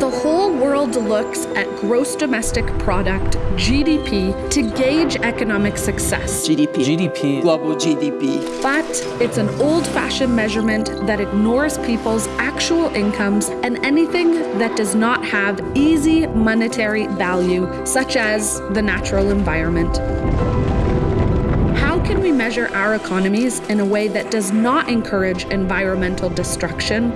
The whole world looks at gross domestic product, GDP, to gauge economic success. GDP. GDP. Global GDP. But it's an old fashioned measurement that ignores people's actual incomes and anything that does not have easy monetary value, such as the natural environment. How can we measure our economies in a way that does not encourage environmental destruction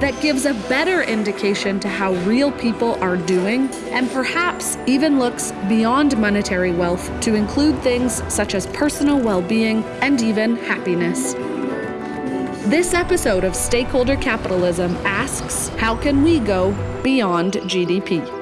that gives a better indication to how real people are doing, and perhaps even looks beyond monetary wealth to include things such as personal well being and even happiness. This episode of Stakeholder Capitalism asks how can we go beyond GDP?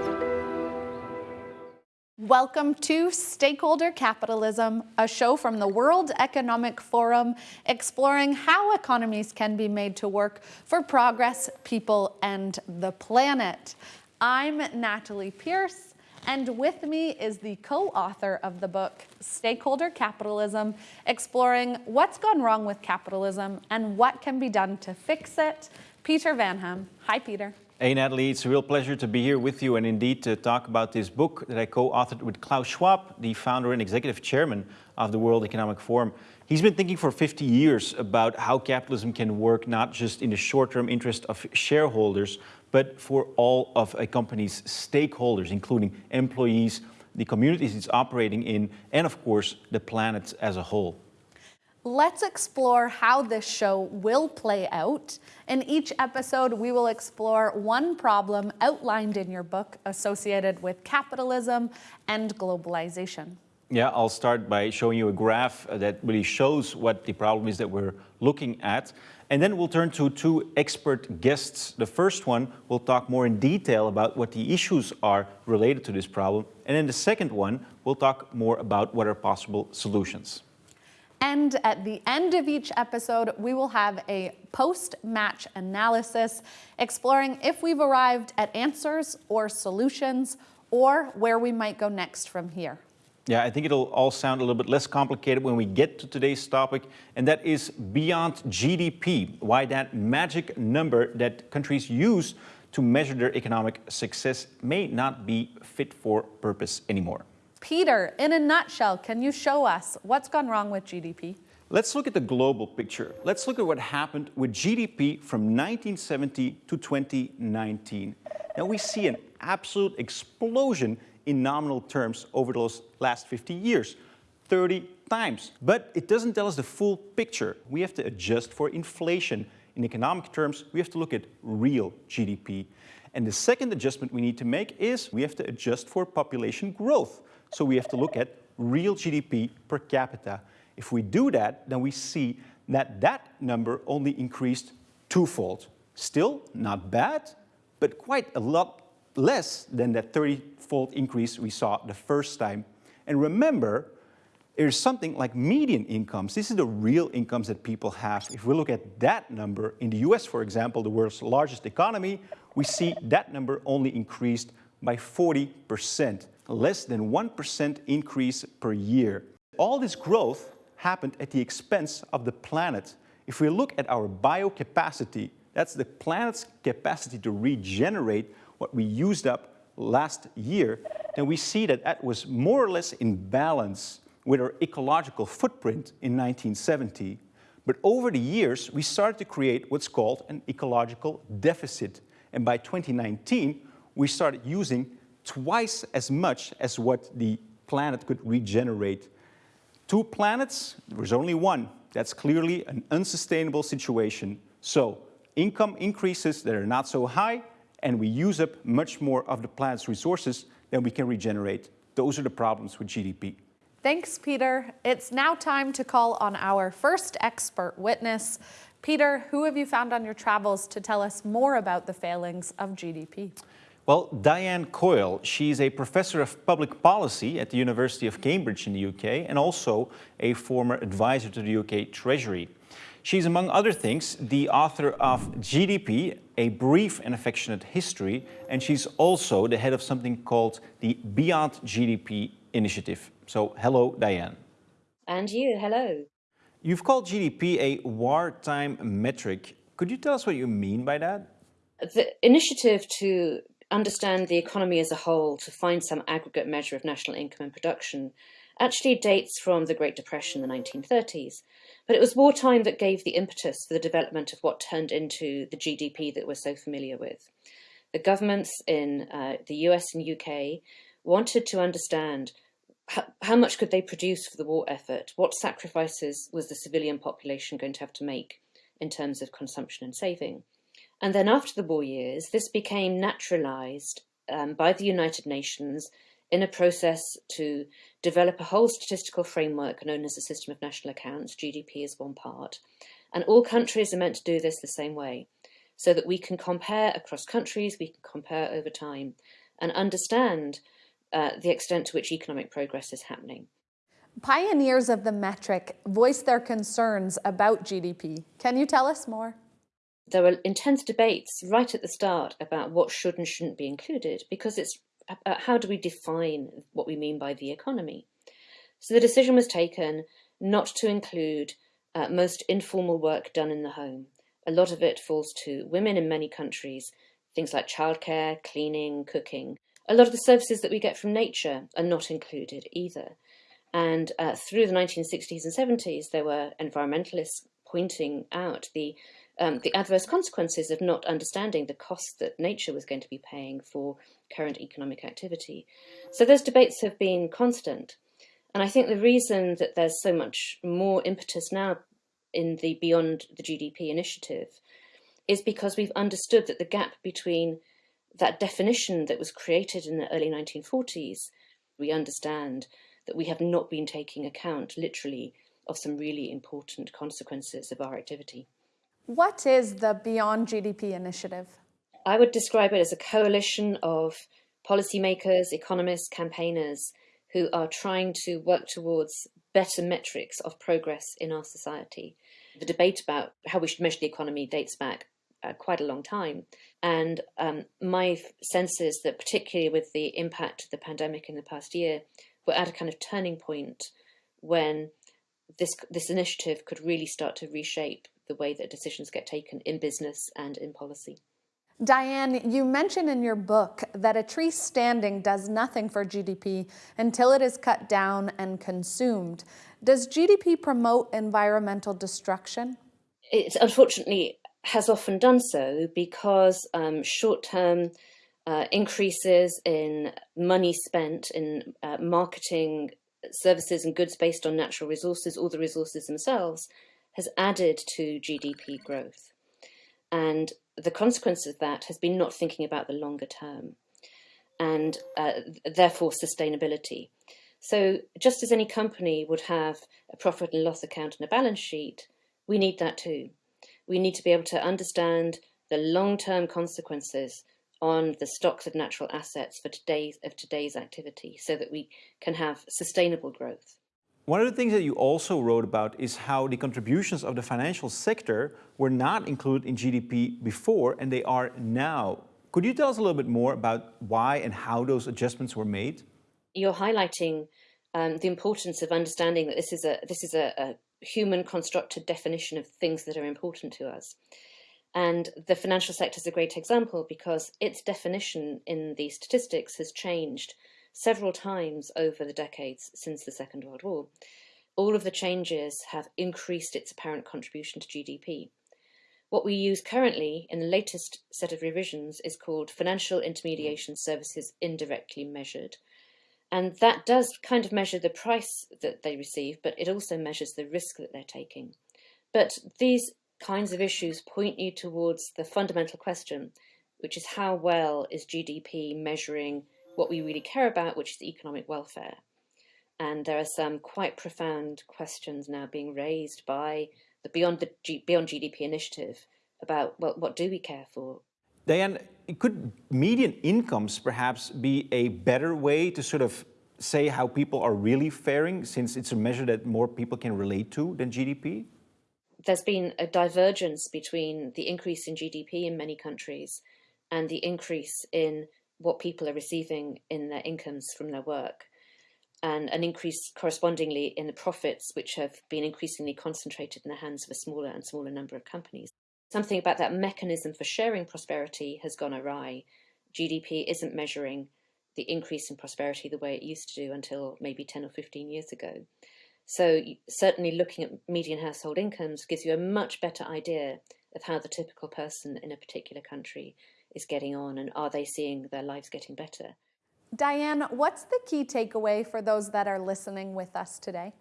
Welcome to Stakeholder Capitalism, a show from the World Economic Forum exploring how economies can be made to work for progress, people, and the planet. I'm Natalie Pierce, and with me is the co-author of the book, Stakeholder Capitalism, exploring what's gone wrong with capitalism and what can be done to fix it, Peter Vanham. Hi, Peter. Hey Natalie, it's a real pleasure to be here with you and indeed to talk about this book that I co-authored with Klaus Schwab, the founder and executive chairman of the World Economic Forum. He's been thinking for 50 years about how capitalism can work not just in the short-term interest of shareholders, but for all of a company's stakeholders, including employees, the communities it's operating in, and of course, the planet as a whole. Let's explore how this show will play out. In each episode, we will explore one problem outlined in your book associated with capitalism and globalization. Yeah, I'll start by showing you a graph that really shows what the problem is that we're looking at. And then we'll turn to two expert guests. The first one will talk more in detail about what the issues are related to this problem. And then the second one will talk more about what are possible solutions. And at the end of each episode, we will have a post-match analysis exploring if we've arrived at answers or solutions or where we might go next from here. Yeah, I think it'll all sound a little bit less complicated when we get to today's topic, and that is beyond GDP, why that magic number that countries use to measure their economic success may not be fit for purpose anymore. Peter, in a nutshell, can you show us what's gone wrong with GDP? Let's look at the global picture. Let's look at what happened with GDP from 1970 to 2019. Now we see an absolute explosion in nominal terms over those last 50 years, 30 times. But it doesn't tell us the full picture. We have to adjust for inflation. In economic terms, we have to look at real GDP. And the second adjustment we need to make is we have to adjust for population growth. So we have to look at real GDP per capita. If we do that, then we see that that number only increased twofold. Still not bad, but quite a lot less than that 30-fold increase we saw the first time. And remember, there's something like median incomes. This is the real incomes that people have. If we look at that number, in the US, for example, the world's largest economy, we see that number only increased by 40 percent less than 1% increase per year. All this growth happened at the expense of the planet. If we look at our biocapacity, that's the planet's capacity to regenerate what we used up last year, then we see that that was more or less in balance with our ecological footprint in 1970. But over the years, we started to create what's called an ecological deficit. And by 2019, we started using twice as much as what the planet could regenerate. Two planets, there's only one. That's clearly an unsustainable situation. So income increases that are not so high, and we use up much more of the planet's resources than we can regenerate. Those are the problems with GDP. Thanks, Peter. It's now time to call on our first expert witness. Peter, who have you found on your travels to tell us more about the failings of GDP? Well, Diane Coyle, she's a professor of public policy at the University of Cambridge in the UK and also a former advisor to the UK Treasury. She's, among other things, the author of GDP, A Brief and Affectionate History, and she's also the head of something called the Beyond GDP Initiative. So, hello, Diane. And you, hello. You've called GDP a wartime metric Could you tell us what you mean by that? The initiative to understand the economy as a whole, to find some aggregate measure of national income and production, actually dates from the Great Depression in the 1930s. But it was wartime that gave the impetus for the development of what turned into the GDP that we're so familiar with. The governments in uh, the US and UK wanted to understand how, how much could they produce for the war effort? What sacrifices was the civilian population going to have to make in terms of consumption and saving? And then after the war years, this became naturalized um, by the United Nations in a process to develop a whole statistical framework known as the System of National Accounts, GDP is one part. And all countries are meant to do this the same way, so that we can compare across countries, we can compare over time, and understand uh, the extent to which economic progress is happening. Pioneers of the metric voiced their concerns about GDP. Can you tell us more? There were intense debates right at the start about what should and shouldn't be included because it's uh, how do we define what we mean by the economy. So the decision was taken not to include uh, most informal work done in the home. A lot of it falls to women in many countries, things like childcare, cleaning, cooking. A lot of the services that we get from nature are not included either. And uh, through the 1960s and 70s, there were environmentalists pointing out the um, the adverse consequences of not understanding the cost that nature was going to be paying for current economic activity. So those debates have been constant. And I think the reason that there's so much more impetus now in the Beyond the GDP initiative is because we've understood that the gap between that definition that was created in the early 1940s, we understand that we have not been taking account literally of some really important consequences of our activity. What is the Beyond GDP initiative? I would describe it as a coalition of policymakers, economists, campaigners who are trying to work towards better metrics of progress in our society. The debate about how we should measure the economy dates back uh, quite a long time. And um, my sense is that, particularly with the impact of the pandemic in the past year, we're at a kind of turning point when this this initiative could really start to reshape the way that decisions get taken in business and in policy. Diane, you mention in your book that a tree standing does nothing for GDP until it is cut down and consumed. Does GDP promote environmental destruction? It's unfortunately has often done so because um, short-term uh, increases in money spent in uh, marketing services and goods based on natural resources or the resources themselves has added to GDP growth. And the consequence of that has been not thinking about the longer term and uh, therefore sustainability. So just as any company would have a profit and loss account and a balance sheet, we need that too. We need to be able to understand the long-term consequences on the stocks of natural assets for today's of today's activity so that we can have sustainable growth. One of the things that you also wrote about is how the contributions of the financial sector were not included in GDP before and they are now. Could you tell us a little bit more about why and how those adjustments were made? You're highlighting um, the importance of understanding that this is a this is a, a human constructed definition of things that are important to us. And the financial sector is a great example because its definition in the statistics has changed several times over the decades since the Second World War. All of the changes have increased its apparent contribution to GDP. What we use currently in the latest set of revisions is called Financial Intermediation Services Indirectly Measured. And that does kind of measure the price that they receive, but it also measures the risk that they're taking. But these kinds of issues point you towards the fundamental question, which is how well is GDP measuring what we really care about, which is economic welfare. And there are some quite profound questions now being raised by the Beyond, the G Beyond GDP initiative about well, what do we care for? Diane, could median incomes perhaps be a better way to sort of say how people are really faring since it's a measure that more people can relate to than GDP? There's been a divergence between the increase in GDP in many countries and the increase in what people are receiving in their incomes from their work and an increase correspondingly in the profits which have been increasingly concentrated in the hands of a smaller and smaller number of companies. Something about that mechanism for sharing prosperity has gone awry. GDP isn't measuring the increase in prosperity the way it used to do until maybe 10 or 15 years ago. So certainly looking at median household incomes gives you a much better idea of how the typical person in a particular country is getting on and are they seeing their lives getting better. Diane, what's the key takeaway for those that are listening with us today?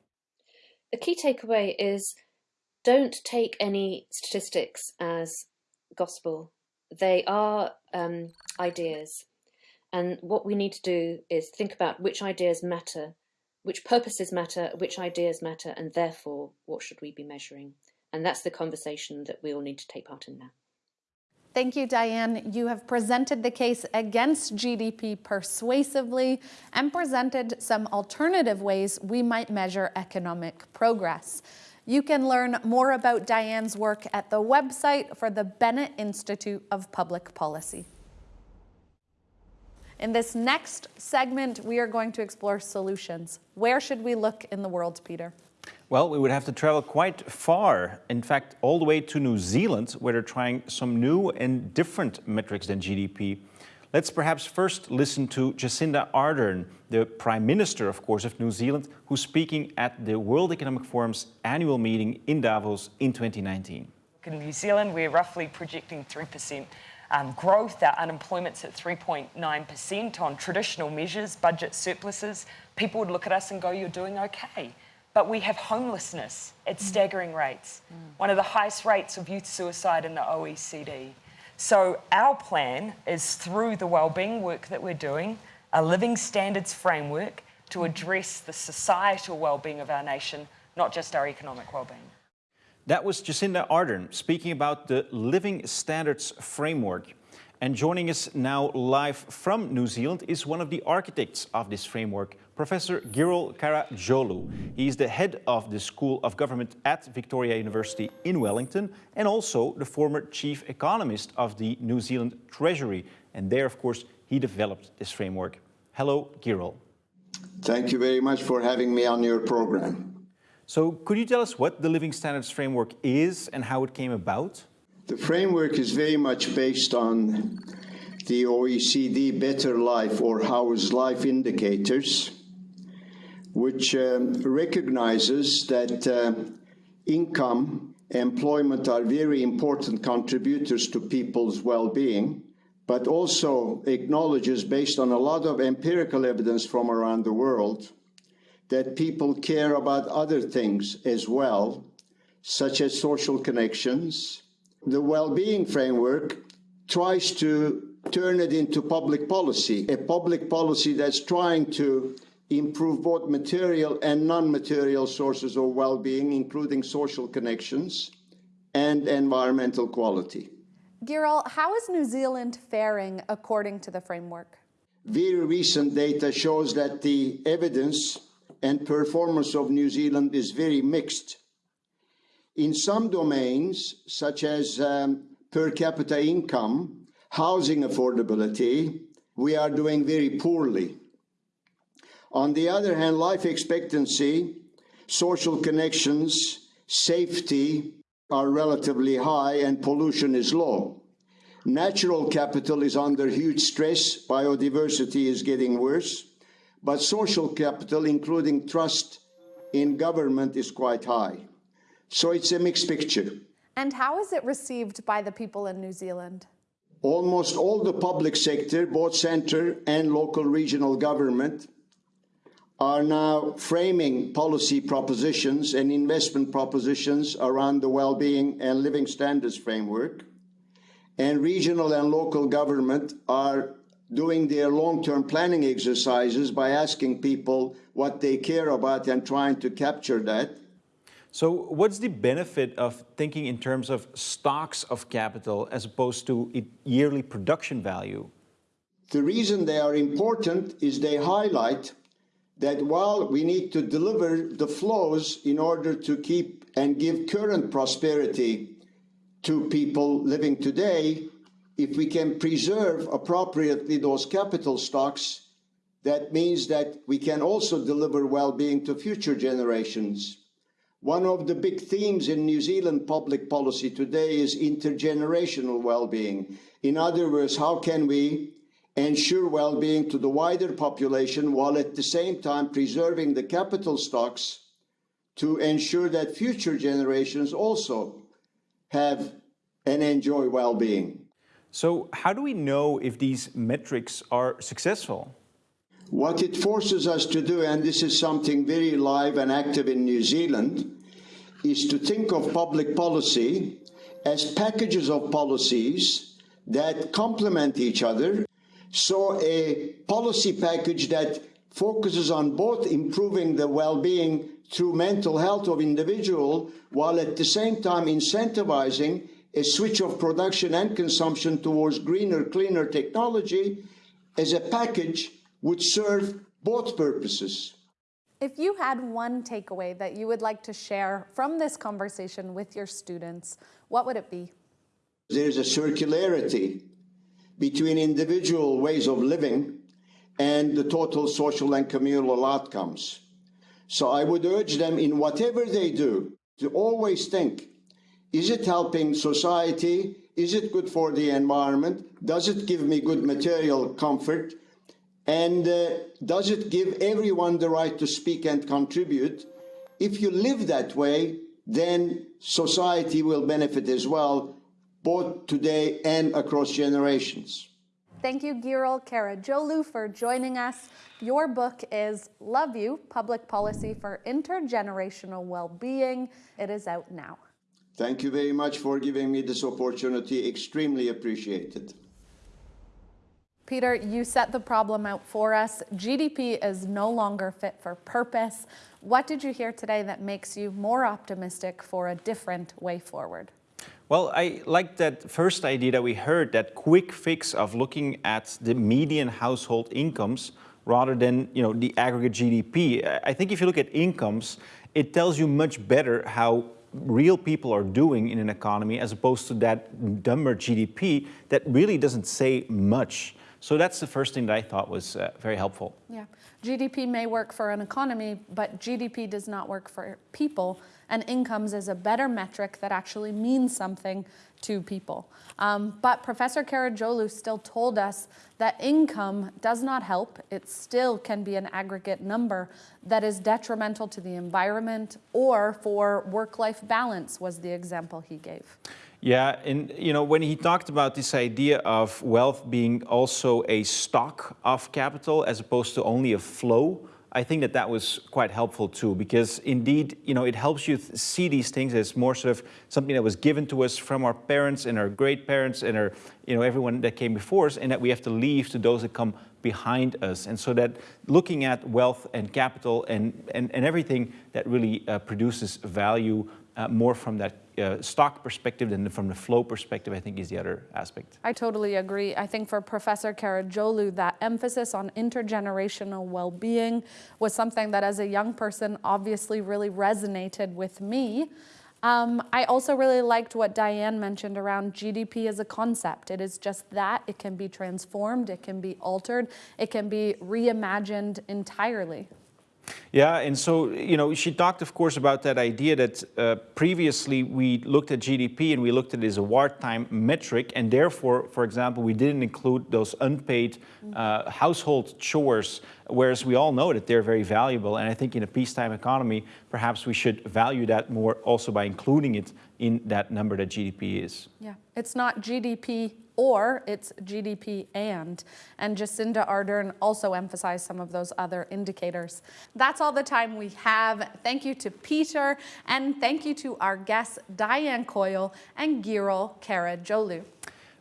The key takeaway is don't take any statistics as gospel. They are um, ideas. And what we need to do is think about which ideas matter, which purposes matter, which ideas matter, and therefore what should we be measuring. And that's the conversation that we all need to take part in now. Thank you, Diane. You have presented the case against GDP persuasively and presented some alternative ways we might measure economic progress. You can learn more about Diane's work at the website for the Bennett Institute of Public Policy. In this next segment, we are going to explore solutions. Where should we look in the world, Peter? Well, we would have to travel quite far, in fact, all the way to New Zealand, where they're trying some new and different metrics than GDP. Let's perhaps first listen to Jacinda Ardern, the Prime Minister, of course, of New Zealand, who's speaking at the World Economic Forum's annual meeting in Davos in 2019. In New Zealand, we're roughly projecting 3% um, growth. Our unemployment's at 3.9% on traditional measures, budget surpluses. People would look at us and go, you're doing okay. But we have homelessness at staggering rates, one of the highest rates of youth suicide in the OECD. So our plan is through the wellbeing work that we're doing, a living standards framework to address the societal well-being of our nation, not just our economic well-being. That was Jacinda Ardern speaking about the Living Standards Framework. And joining us now live from New Zealand is one of the architects of this framework, Professor Girol Karacaoğlu. He is the head of the School of Government at Victoria University in Wellington and also the former chief economist of the New Zealand Treasury. And there, of course, he developed this framework. Hello, Girol. Thank you very much for having me on your program. So could you tell us what the Living Standards Framework is and how it came about? The framework is very much based on the OECD Better Life or How's Life indicators, which um, recognizes that uh, income, employment are very important contributors to people's well-being, but also acknowledges, based on a lot of empirical evidence from around the world, that people care about other things as well, such as social connections. The well-being framework tries to turn it into public policy, a public policy that's trying to improve both material and non-material sources of well-being, including social connections and environmental quality. Girol, how is New Zealand faring according to the framework? Very recent data shows that the evidence and performance of New Zealand is very mixed. In some domains, such as um, per capita income, housing affordability, we are doing very poorly. On the other hand, life expectancy, social connections, safety are relatively high and pollution is low. Natural capital is under huge stress, biodiversity is getting worse, but social capital, including trust in government, is quite high. So it's a mixed picture. And how is it received by the people in New Zealand? Almost all the public sector, both center and local regional government, are now framing policy propositions and investment propositions around the well-being and living standards framework. And regional and local government are doing their long-term planning exercises by asking people what they care about and trying to capture that. So what's the benefit of thinking in terms of stocks of capital as opposed to yearly production value? The reason they are important is they highlight that while we need to deliver the flows in order to keep and give current prosperity to people living today, if we can preserve appropriately those capital stocks, that means that we can also deliver well-being to future generations. One of the big themes in New Zealand public policy today is intergenerational well-being. In other words, how can we ensure well-being to the wider population while at the same time preserving the capital stocks to ensure that future generations also have and enjoy well-being. So how do we know if these metrics are successful? What it forces us to do, and this is something very live and active in New Zealand, is to think of public policy as packages of policies that complement each other. So a policy package that focuses on both improving the well-being through mental health of individual while at the same time incentivizing a switch of production and consumption towards greener, cleaner technology as a package would serve both purposes. If you had one takeaway that you would like to share from this conversation with your students, what would it be? There's a circularity between individual ways of living and the total social and communal outcomes. So I would urge them in whatever they do to always think, is it helping society? Is it good for the environment? Does it give me good material comfort? And uh, does it give everyone the right to speak and contribute? If you live that way, then society will benefit as well, both today and across generations. Thank you, Girol Karacaoğlu, for joining us. Your book is Love You, Public Policy for Intergenerational Well-Being. It is out now. Thank you very much for giving me this opportunity. Extremely appreciated. Peter, you set the problem out for us. GDP is no longer fit for purpose. What did you hear today that makes you more optimistic for a different way forward? Well, I like that first idea that we heard, that quick fix of looking at the median household incomes rather than you know, the aggregate GDP. I think if you look at incomes, it tells you much better how real people are doing in an economy as opposed to that dumber GDP that really doesn't say much. So that's the first thing that I thought was uh, very helpful. Yeah, GDP may work for an economy, but GDP does not work for people, and incomes is a better metric that actually means something to people. Um, but Professor Karacaoğlu still told us that income does not help. It still can be an aggregate number that is detrimental to the environment or for work-life balance was the example he gave. Yeah, and you know, when he talked about this idea of wealth being also a stock of capital as opposed to only a flow, I think that that was quite helpful too, because indeed, you know, it helps you see these things as more sort of something that was given to us from our parents and our great parents and our, you know, everyone that came before us, and that we have to leave to those that come behind us. And so that looking at wealth and capital and, and, and everything that really uh, produces value uh, more from that uh, stock perspective than from the flow perspective, I think is the other aspect. I totally agree. I think for Professor Karacaoğlu, that emphasis on intergenerational well-being was something that as a young person obviously really resonated with me. Um, I also really liked what Diane mentioned around GDP as a concept. It is just that. It can be transformed, it can be altered, it can be reimagined entirely. Yeah, and so, you know, she talked, of course, about that idea that uh, previously we looked at GDP and we looked at it as a wartime metric, and therefore, for example, we didn't include those unpaid uh, household chores, whereas we all know that they're very valuable. And I think in a peacetime economy, perhaps we should value that more also by including it in that number that GDP is. Yeah, it's not GDP or it's GDP and. And Jacinda Ardern also emphasized some of those other indicators. That's all the time we have. Thank you to Peter and thank you to our guests Diane Coyle and Girol Karacaoğlu.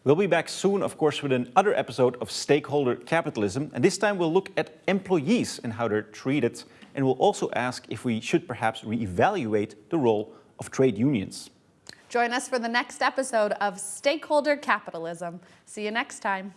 We'll be back soon, of course, with another episode of Stakeholder Capitalism. And this time we'll look at employees and how they're treated. And we'll also ask if we should perhaps reevaluate the role of trade unions. Join us for the next episode of Stakeholder Capitalism. See you next time.